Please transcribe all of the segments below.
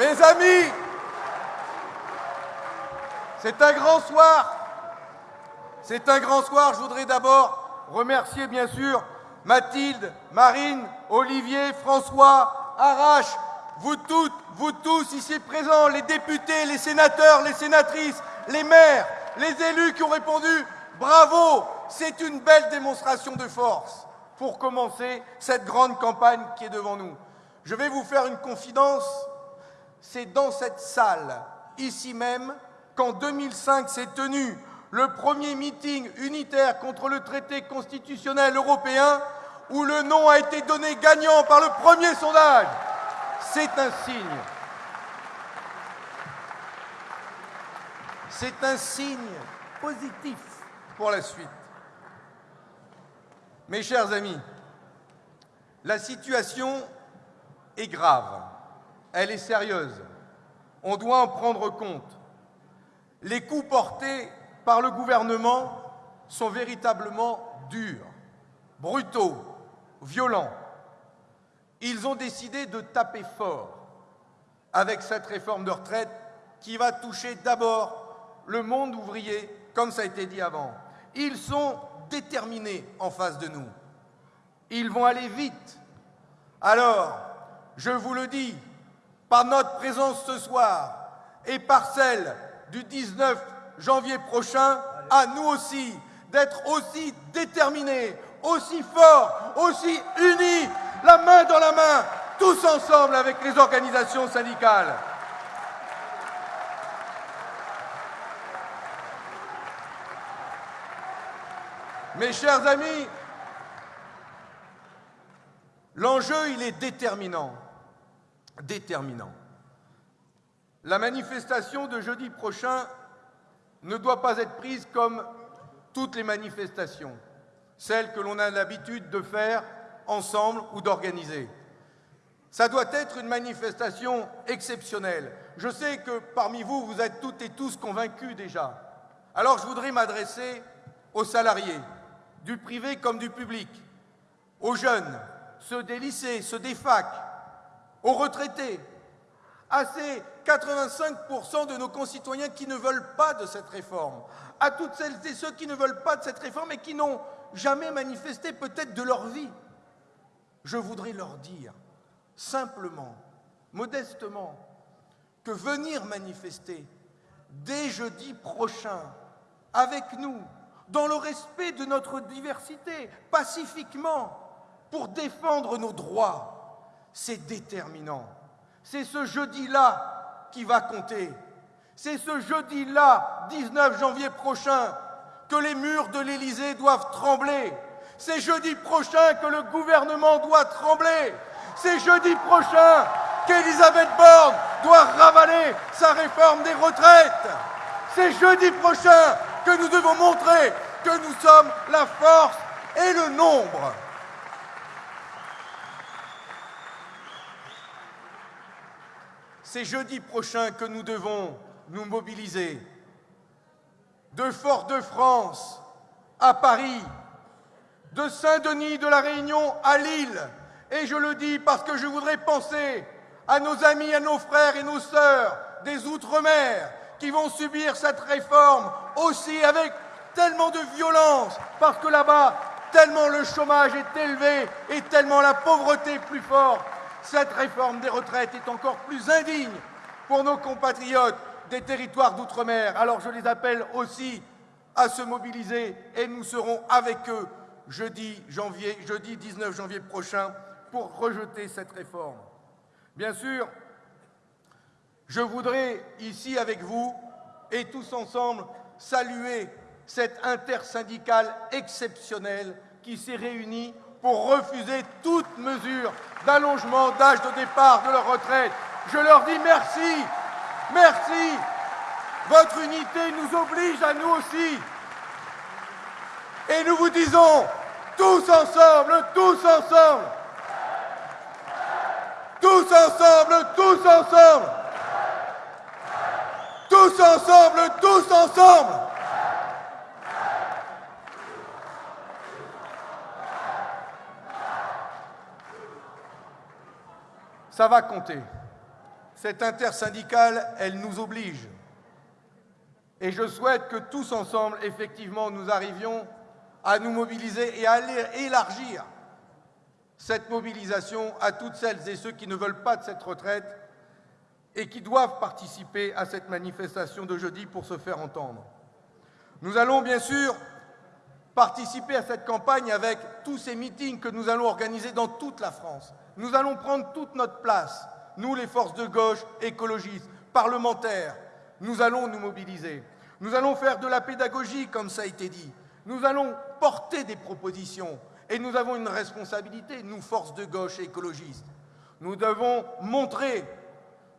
Mes amis, c'est un grand soir. C'est un grand soir. Je voudrais d'abord remercier, bien sûr, Mathilde, Marine, Olivier, François, Arrache, vous toutes, vous tous ici présents, les députés, les sénateurs, les sénatrices, les maires, les élus qui ont répondu bravo, c'est une belle démonstration de force pour commencer cette grande campagne qui est devant nous. Je vais vous faire une confidence, c'est dans cette salle, ici même, qu'en 2005 s'est tenu le premier meeting unitaire contre le traité constitutionnel européen où le nom a été donné gagnant par le premier sondage. C'est un signe. C'est un signe positif pour la suite. Mes chers amis, la situation est grave, elle est sérieuse, on doit en prendre compte. Les coups portés par le gouvernement sont véritablement durs, brutaux, violents. Ils ont décidé de taper fort avec cette réforme de retraite qui va toucher d'abord le monde ouvrier, comme ça a été dit avant. Ils sont déterminés en face de nous. Ils vont aller vite. Alors, je vous le dis, par notre présence ce soir et par celle du 19 janvier prochain, à nous aussi d'être aussi déterminés, aussi forts, aussi unis, la main dans la main, tous ensemble avec les organisations syndicales. Mes chers amis, l'enjeu, il est déterminant. Déterminant. La manifestation de jeudi prochain ne doit pas être prise comme toutes les manifestations, celles que l'on a l'habitude de faire ensemble ou d'organiser. Ça doit être une manifestation exceptionnelle. Je sais que parmi vous, vous êtes toutes et tous convaincus déjà. Alors je voudrais m'adresser aux salariés, du privé comme du public, aux jeunes, ceux des lycées, ceux des facs, aux retraités, à ces 85% de nos concitoyens qui ne veulent pas de cette réforme, à toutes celles et ceux qui ne veulent pas de cette réforme et qui n'ont jamais manifesté peut-être de leur vie. Je voudrais leur dire simplement, modestement, que venir manifester dès jeudi prochain avec nous, dans le respect de notre diversité, pacifiquement, pour défendre nos droits, c'est déterminant. C'est ce jeudi-là qui va compter. C'est ce jeudi-là, 19 janvier prochain, que les murs de l'Élysée doivent trembler. C'est jeudi prochain que le gouvernement doit trembler. C'est jeudi prochain qu'Elisabeth Borne doit ravaler sa réforme des retraites. C'est jeudi prochain que nous devons montrer que nous sommes la force et le nombre. C'est jeudi prochain que nous devons nous mobiliser. De Fort-de-France à Paris, de Saint-Denis de la Réunion à Lille. Et je le dis parce que je voudrais penser à nos amis, à nos frères et nos sœurs des Outre-mer qui vont subir cette réforme aussi avec tellement de violence, parce que là-bas, tellement le chômage est élevé et tellement la pauvreté plus forte cette réforme des retraites est encore plus indigne pour nos compatriotes des territoires d'outre-mer. Alors je les appelle aussi à se mobiliser et nous serons avec eux jeudi, jeudi 19 janvier prochain pour rejeter cette réforme. Bien sûr, je voudrais ici avec vous et tous ensemble saluer cette intersyndicale exceptionnelle qui s'est réunie pour refuser toute mesure d'allongement d'âge de départ de leur retraite. Je leur dis merci, merci. Votre unité nous oblige à nous aussi. Et nous vous disons, tous ensemble, tous ensemble, tous ensemble, tous ensemble, tous ensemble, tous ensemble. Ça va compter. Cette intersyndicale, elle nous oblige. Et je souhaite que tous ensemble, effectivement, nous arrivions à nous mobiliser et à élargir cette mobilisation à toutes celles et ceux qui ne veulent pas de cette retraite et qui doivent participer à cette manifestation de jeudi pour se faire entendre. Nous allons bien sûr participer à cette campagne avec tous ces meetings que nous allons organiser dans toute la France. Nous allons prendre toute notre place, nous les forces de gauche, écologistes, parlementaires, nous allons nous mobiliser. Nous allons faire de la pédagogie, comme ça a été dit. Nous allons porter des propositions. Et nous avons une responsabilité, nous, forces de gauche écologistes. Nous devons montrer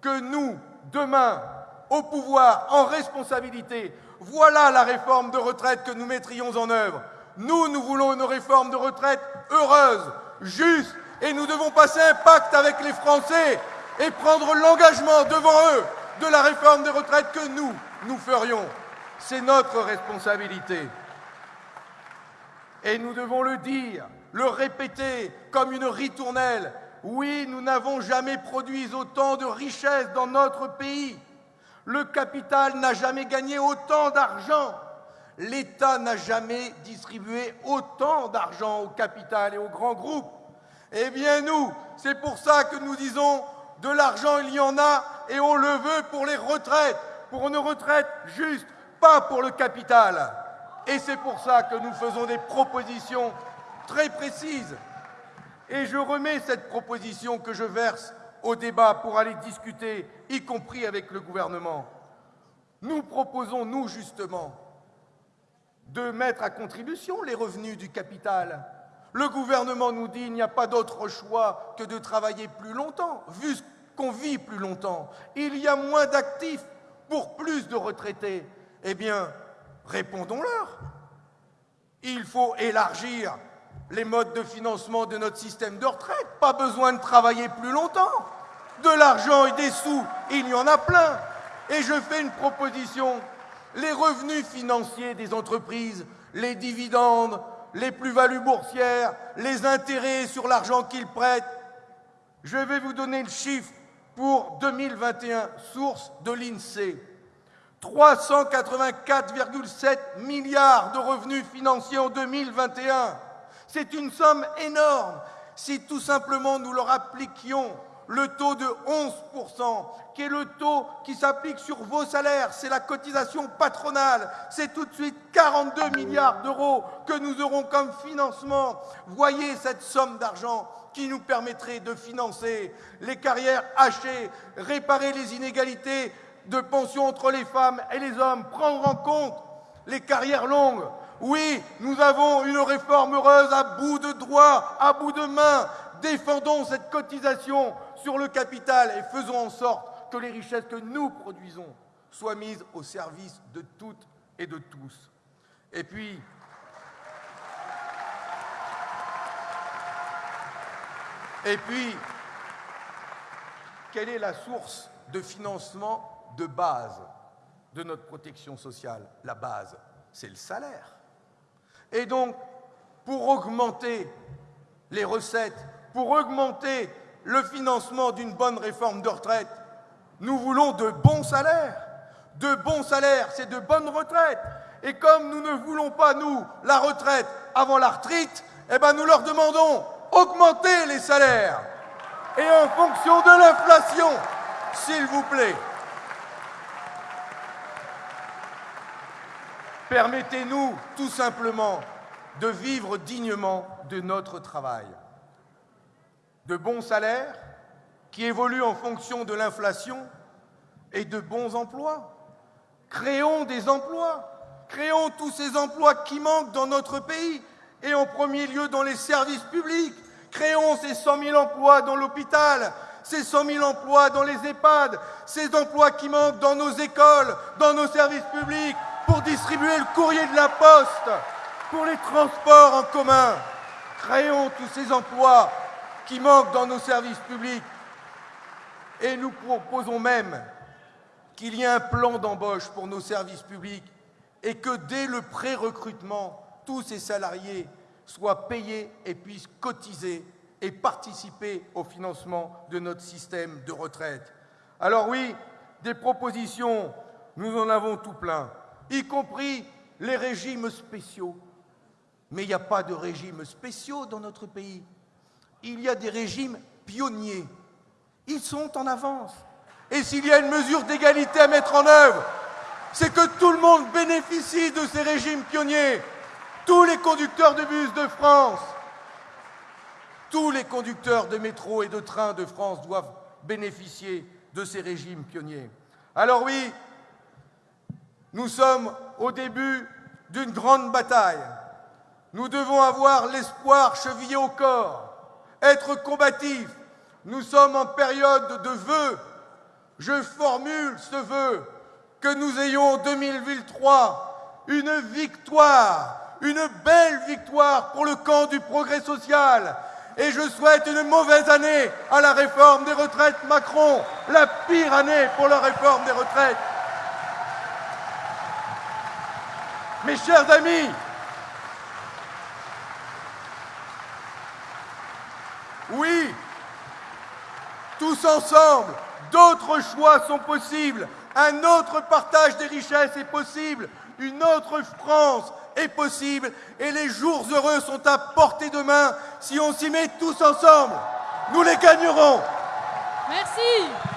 que nous, demain, au pouvoir, en responsabilité, voilà la réforme de retraite que nous mettrions en œuvre. Nous, nous voulons une réforme de retraite heureuse, juste, et nous devons passer un pacte avec les Français et prendre l'engagement devant eux de la réforme des retraites que nous, nous ferions. C'est notre responsabilité. Et nous devons le dire, le répéter comme une ritournelle. Oui, nous n'avons jamais produit autant de richesses dans notre pays. Le capital n'a jamais gagné autant d'argent. L'État n'a jamais distribué autant d'argent au capital et aux grands groupes. Eh bien nous, c'est pour ça que nous disons de l'argent, il y en a, et on le veut pour les retraites, pour une retraite juste, pas pour le capital. Et c'est pour ça que nous faisons des propositions très précises. Et je remets cette proposition que je verse au débat pour aller discuter, y compris avec le gouvernement. Nous proposons, nous justement, de mettre à contribution les revenus du capital. Le gouvernement nous dit qu'il n'y a pas d'autre choix que de travailler plus longtemps, vu qu'on vit plus longtemps. Il y a moins d'actifs pour plus de retraités. Eh bien, répondons-leur. Il faut élargir les modes de financement de notre système de retraite. Pas besoin de travailler plus longtemps. De l'argent et des sous, il y en a plein. Et je fais une proposition. Les revenus financiers des entreprises, les dividendes, les plus-values boursières, les intérêts sur l'argent qu'ils prêtent. Je vais vous donner le chiffre pour 2021, source de l'INSEE. 384,7 milliards de revenus financiers en 2021. C'est une somme énorme. Si tout simplement nous leur appliquions le taux de 11%, qui est le taux qui s'applique sur vos salaires, c'est la cotisation patronale, c'est tout de suite 42 milliards d'euros que nous aurons comme financement. Voyez cette somme d'argent qui nous permettrait de financer les carrières hachées, réparer les inégalités de pension entre les femmes et les hommes, prendre en compte les carrières longues. Oui, nous avons une réforme heureuse à bout de droit, à bout de main. Défendons cette cotisation sur le capital et faisons en sorte que les richesses que nous produisons soient mises au service de toutes et de tous. Et puis, quelle est la source de financement de base de notre protection sociale? La base, c'est le salaire. Et donc, pour augmenter les recettes, pour augmenter le financement d'une bonne réforme de retraite, nous voulons de bons salaires. De bons salaires, c'est de bonnes retraites. Et comme nous ne voulons pas, nous, la retraite avant la retraite, eh ben nous leur demandons augmenter les salaires. Et en fonction de l'inflation, s'il vous plaît. Permettez-nous tout simplement de vivre dignement de notre travail. De bons salaires qui évoluent en fonction de l'inflation et de bons emplois. Créons des emplois. Créons tous ces emplois qui manquent dans notre pays et en premier lieu dans les services publics. Créons ces 100 000 emplois dans l'hôpital, ces 100 000 emplois dans les EHPAD, ces emplois qui manquent dans nos écoles, dans nos services publics, pour distribuer le courrier de la poste, pour les transports en commun. Créons tous ces emplois qui manquent dans nos services publics. Et nous proposons même qu'il y ait un plan d'embauche pour nos services publics et que dès le pré-recrutement, tous ces salariés soient payés et puissent cotiser et participer au financement de notre système de retraite. Alors oui, des propositions, nous en avons tout plein, y compris les régimes spéciaux. Mais il n'y a pas de régimes spéciaux dans notre pays. Il y a des régimes pionniers. Ils sont en avance. Et s'il y a une mesure d'égalité à mettre en œuvre, c'est que tout le monde bénéficie de ces régimes pionniers. Tous les conducteurs de bus de France, tous les conducteurs de métro et de train de France doivent bénéficier de ces régimes pionniers. Alors oui, nous sommes au début d'une grande bataille. Nous devons avoir l'espoir chevillé au corps, être combatifs. Nous sommes en période de vœux. Je formule ce vœu que nous ayons en 2003 une victoire, une belle victoire pour le camp du progrès social. Et je souhaite une mauvaise année à la réforme des retraites Macron, la pire année pour la réforme des retraites. Mes chers amis, oui, tous ensemble, d'autres choix sont possibles, un autre partage des richesses est possible, une autre France est possible et les jours heureux sont à portée de main si on s'y met tous ensemble. Nous les gagnerons. Merci.